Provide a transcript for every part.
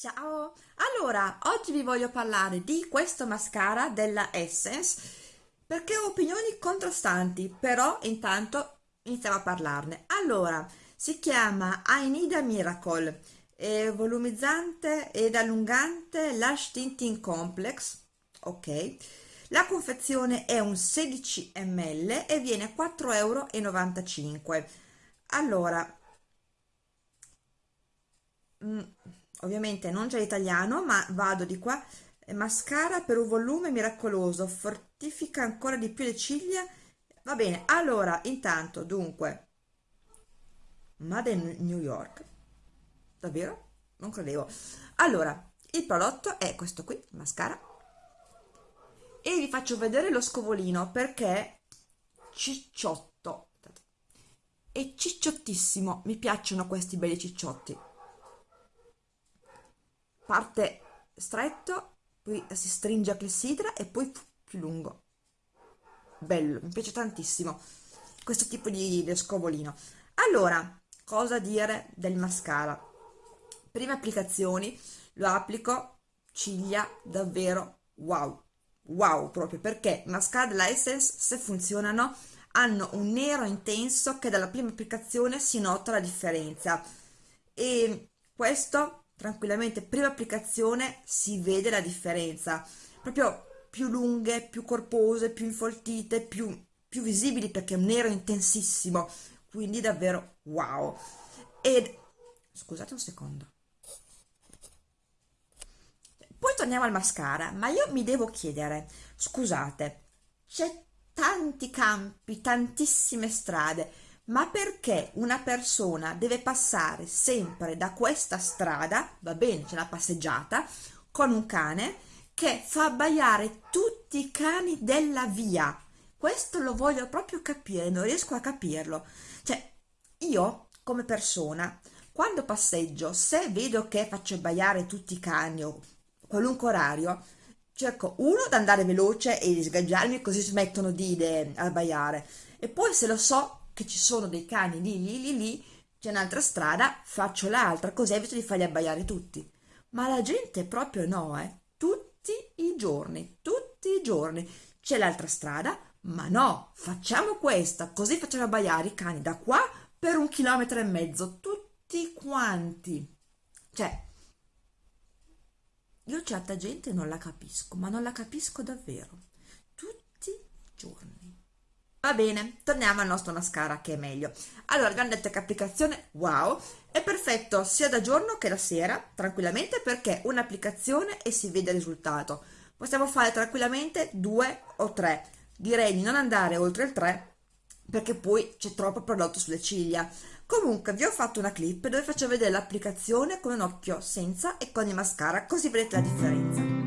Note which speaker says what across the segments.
Speaker 1: Ciao! Allora, oggi vi voglio parlare di questo mascara della Essence perché ho opinioni contrastanti, però intanto iniziamo a parlarne. Allora, si chiama I Need a Miracle, è volumizzante ed allungante Lash Tinting Complex, ok? La confezione è un 16 ml e viene 4,95 euro. Allora, mm, ovviamente non c'è italiano ma vado di qua. Mascara per un volume miracoloso fortifica ancora di più le ciglia. Va bene allora intanto dunque Made in New York. Davvero? non credevo. Allora il prodotto è questo qui mascara. E vi faccio vedere lo scovolino perché cicciotto. È cicciottissimo. Mi piacciono questi belli cicciotti parte stretto poi si stringe a clessidra e poi più lungo. Bello, mi piace tantissimo questo tipo di, di scovolino. Allora, cosa dire del mascara? Prime applicazioni lo applico ciglia davvero wow wow proprio perché mascara della Essence se funzionano hanno un nero intenso che dalla prima applicazione si nota la differenza. E questo tranquillamente prima applicazione si vede la differenza. Proprio più lunghe più corpose più infoltite più, più visibili perché è un nero intensissimo. Quindi davvero wow. Ed scusate un secondo. Poi torniamo al mascara ma io mi devo chiedere scusate c'è tanti campi tantissime strade ma perché una persona deve passare sempre da questa strada, va bene, c'è la passeggiata, con un cane che fa abbaiare tutti i cani della via. Questo lo voglio proprio capire, non riesco a capirlo. Cioè, io come persona, quando passeggio, se vedo che faccio abbaiare tutti i cani o qualunque orario, cerco uno ad andare veloce e di sgaggiarmi così smettono di abbaiare e poi se lo so che ci sono dei cani lì, lì, lì, lì, c'è un'altra strada, faccio l'altra, così evito di farli abbaiare tutti. Ma la gente proprio no, eh. Tutti i giorni, tutti i giorni. C'è l'altra strada, ma no, facciamo questa, così facciamo abbaiare i cani da qua per un chilometro e mezzo, tutti quanti. Cioè, io certa gente non la capisco, ma non la capisco davvero. Tutti i giorni. Va bene, torniamo al nostro mascara che è meglio. Allora, detto che applicazione wow, è perfetto sia da giorno che da sera, tranquillamente, perché un'applicazione e si vede il risultato. Possiamo fare tranquillamente due o tre. Direi di non andare oltre il 3 perché poi c'è troppo prodotto sulle ciglia. Comunque vi ho fatto una clip dove faccio vedere l'applicazione con un occhio senza e con il mascara, così vedete la differenza.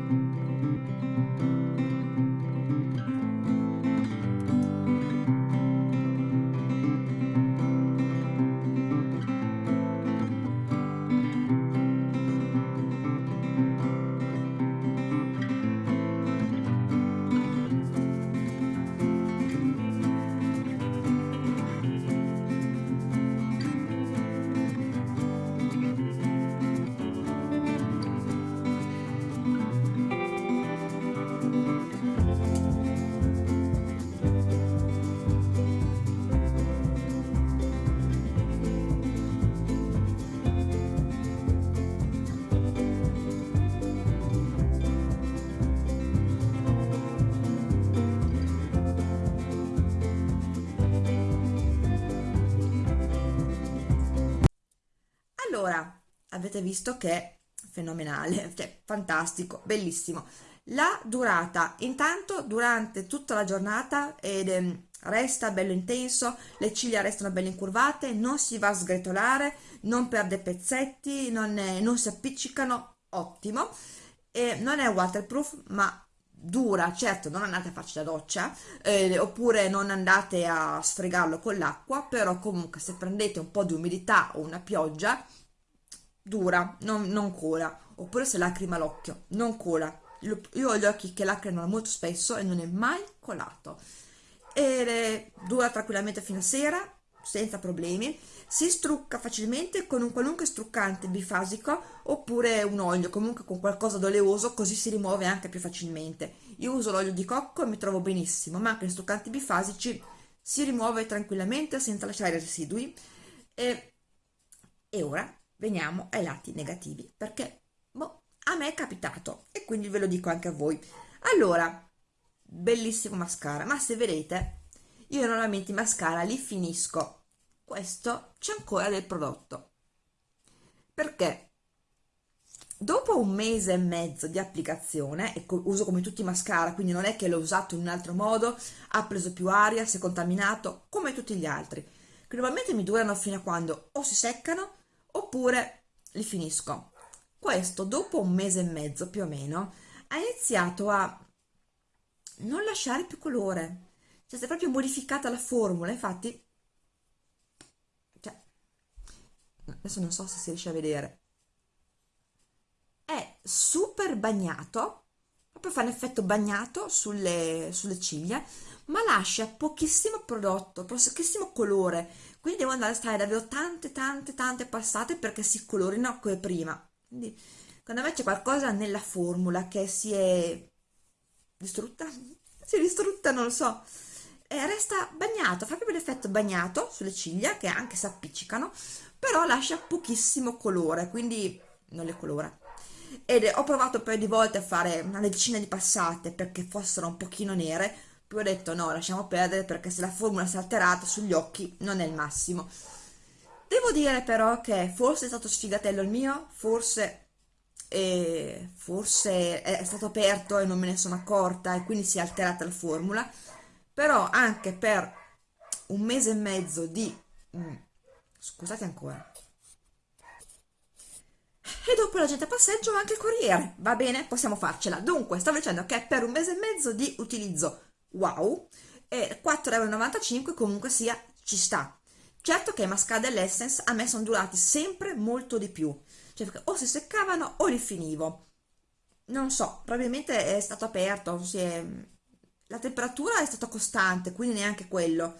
Speaker 1: Allora avete visto che è fenomenale cioè fantastico bellissimo. La durata intanto durante tutta la giornata ed, eh, resta bello intenso le ciglia restano belle incurvate non si va a sgretolare non perde pezzetti non, è, non si appiccicano ottimo. E non è waterproof ma dura, certo non andate a farci la doccia eh, oppure non andate a sfregarlo con l'acqua, però comunque se prendete un po' di umidità o una pioggia dura, non, non cola, oppure se lacrima l'occhio, non cola. Io, ho gli occhi che lacrimano molto spesso e non è mai colato. E dura tranquillamente fino a sera, senza problemi. si strucca facilmente con un qualunque struccante bifasico oppure un olio, comunque con qualcosa d'oleoso, così si rimuove anche più facilmente. Io uso l'olio di cocco e mi trovo benissimo, ma anche in struccanti bifasici si rimuove tranquillamente senza lasciare residui. E, e ora veniamo ai lati negativi, perché boh, a me è capitato e quindi ve lo dico anche a voi. Allora, bellissimo mascara, ma se vedete, io normalmente i mascara li finisco questo c'è ancora del prodotto perché dopo un mese e mezzo di applicazione e uso come tutti i mascara quindi non è che l'ho usato in un altro modo ha preso più aria, si è contaminato come tutti gli altri che normalmente mi durano fino a quando o si seccano oppure li finisco. Questo dopo un mese e mezzo più o meno ha iniziato a non lasciare più colore. Cioè si è proprio modificata la formula infatti adesso non so se si riesce a vedere. È super bagnato proprio fa un effetto bagnato sulle, sulle ciglia ma lascia pochissimo prodotto pochissimo colore quindi devo andare a stare davvero tante tante tante passate perché si colorino come prima. Quindi secondo me c'è qualcosa nella formula che si è distrutta? Si è distrutta non lo so. E resta bagnato fa proprio l'effetto bagnato sulle ciglia che anche si appiccicano però lascia pochissimo colore quindi non le colora. Ed ho provato un paio di volte a fare una decina di passate perché fossero un pochino nere poi ho detto no lasciamo perdere perché se la formula si è alterata sugli occhi non è il massimo. Devo dire però che forse è stato sfigatello il mio forse e forse è stato aperto e non me ne sono accorta e quindi si è alterata la formula. Però anche per un mese e mezzo di mm, scusate ancora. E dopo la gente a passeggio anche il corriere. Va bene? Possiamo farcela. Dunque stavo dicendo che per un mese e mezzo di utilizzo wow e 4,95 euro comunque sia ci sta certo che mascara dell'Essence a me sono durati sempre molto di più cioè o si seccavano o li finivo non so probabilmente è stato aperto è... la temperatura è stata costante quindi neanche quello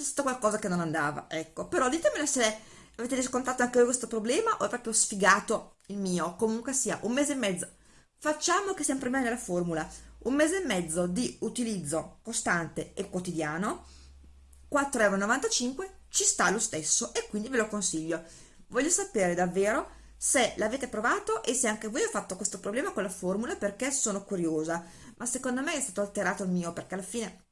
Speaker 1: c'è stato qualcosa che non andava, ecco. Però ditemelo se avete riscontrato anche voi questo problema o è proprio sfigato il mio. Comunque sia, un mese e mezzo. Facciamo che sempre bene la formula. Un mese e mezzo di utilizzo costante e quotidiano, 4,95 euro, ci sta lo stesso e quindi ve lo consiglio. Voglio sapere davvero se l'avete provato e se anche voi avete fatto questo problema con la formula perché sono curiosa. Ma secondo me è stato alterato il mio perché alla fine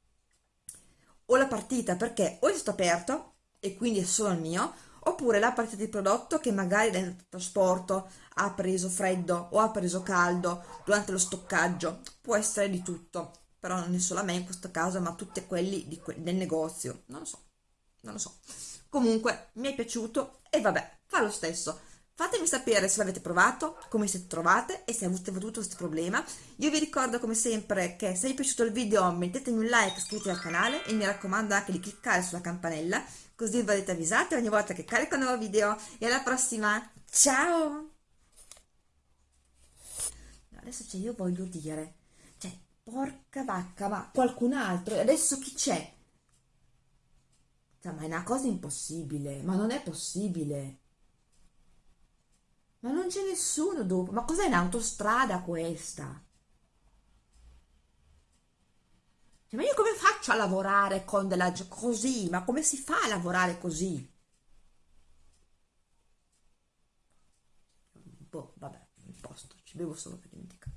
Speaker 1: o la partita perché o è stato aperto e quindi è solo il mio oppure la partita di prodotto che magari nel trasporto ha preso freddo o ha preso caldo durante lo stoccaggio. Può essere di tutto però non è solo a me in questo caso ma tutti quelli que del negozio. Non lo so non lo so. Comunque mi è piaciuto e vabbè fa lo stesso Fatemi sapere se l'avete provato, come siete trovate e se avete avuto questo problema. Io vi ricordo come sempre che se vi è piaciuto il video mettetemi un like, iscrivetevi al canale e mi raccomando anche di cliccare sulla campanella così verrete avvisati ogni volta che carico un nuovo video e alla prossima, ciao! Adesso cioè, io voglio dire, cioè, porca vacca, ma qualcun altro, e adesso chi c'è? Cioè, ma è una cosa impossibile, ma non è possibile. Ma non c'è nessuno dopo. Ma cos'è un'autostrada questa? Cioè, ma io come faccio a lavorare con della... così? Ma come si fa a lavorare così? Boh, vabbè, il posto, ci bevo solo per dimenticare.